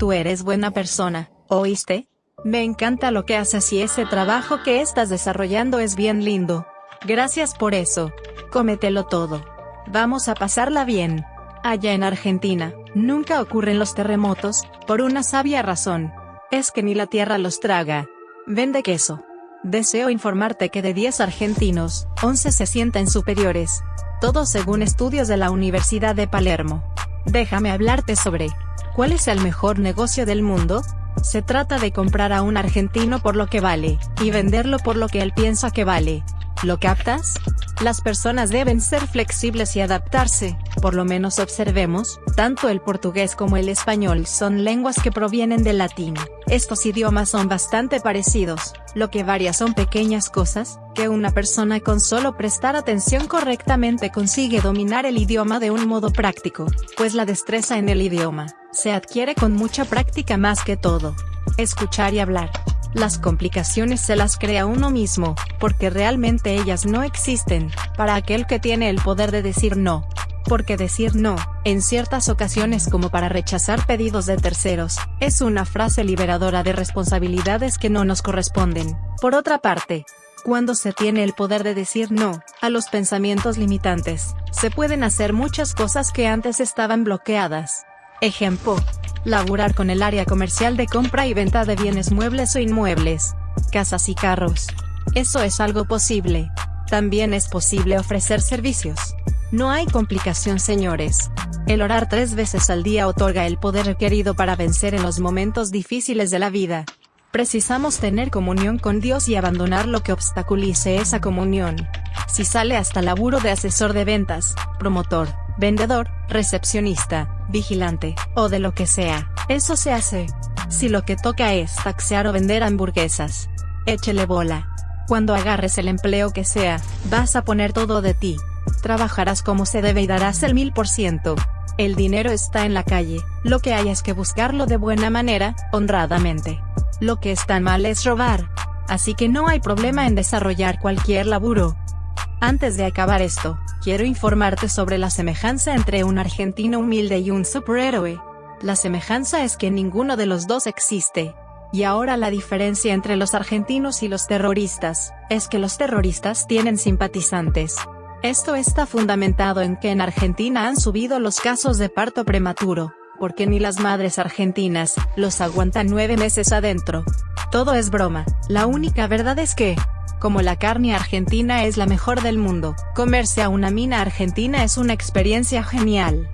Tú eres buena persona, ¿oíste? Me encanta lo que haces y ese trabajo que estás desarrollando es bien lindo. Gracias por eso. Cómetelo todo. Vamos a pasarla bien. Allá en Argentina, nunca ocurren los terremotos, por una sabia razón. Es que ni la tierra los traga. Vende queso. Deseo informarte que de 10 argentinos, 11 se sienten superiores. Todo según estudios de la Universidad de Palermo. Déjame hablarte sobre ¿cuál es el mejor negocio del mundo? Se trata de comprar a un argentino por lo que vale, y venderlo por lo que él piensa que vale. ¿Lo captas? Las personas deben ser flexibles y adaptarse, por lo menos observemos, tanto el portugués como el español son lenguas que provienen del latín. Estos idiomas son bastante parecidos, lo que varía son pequeñas cosas, que una persona con solo prestar atención correctamente consigue dominar el idioma de un modo práctico, pues la destreza en el idioma, se adquiere con mucha práctica más que todo. Escuchar y hablar. Las complicaciones se las crea uno mismo, porque realmente ellas no existen, para aquel que tiene el poder de decir no. Porque decir no, en ciertas ocasiones como para rechazar pedidos de terceros, es una frase liberadora de responsabilidades que no nos corresponden. Por otra parte, cuando se tiene el poder de decir no, a los pensamientos limitantes, se pueden hacer muchas cosas que antes estaban bloqueadas. Ejemplo, laburar con el área comercial de compra y venta de bienes muebles o inmuebles, casas y carros. Eso es algo posible. También es posible ofrecer servicios. No hay complicación señores. El orar tres veces al día otorga el poder requerido para vencer en los momentos difíciles de la vida. Precisamos tener comunión con Dios y abandonar lo que obstaculice esa comunión. Si sale hasta laburo de asesor de ventas, promotor, vendedor, recepcionista, vigilante, o de lo que sea, eso se hace. Si lo que toca es taxear o vender hamburguesas, échele bola. Cuando agarres el empleo que sea, vas a poner todo de ti. Trabajarás como se debe y darás el mil por ciento. El dinero está en la calle, lo que hay es que buscarlo de buena manera, honradamente. Lo que está mal es robar. Así que no hay problema en desarrollar cualquier laburo. Antes de acabar esto, quiero informarte sobre la semejanza entre un argentino humilde y un superhéroe. La semejanza es que ninguno de los dos existe. Y ahora la diferencia entre los argentinos y los terroristas, es que los terroristas tienen simpatizantes. Esto está fundamentado en que en Argentina han subido los casos de parto prematuro, porque ni las madres argentinas, los aguantan nueve meses adentro. Todo es broma, la única verdad es que, como la carne argentina es la mejor del mundo, comerse a una mina argentina es una experiencia genial.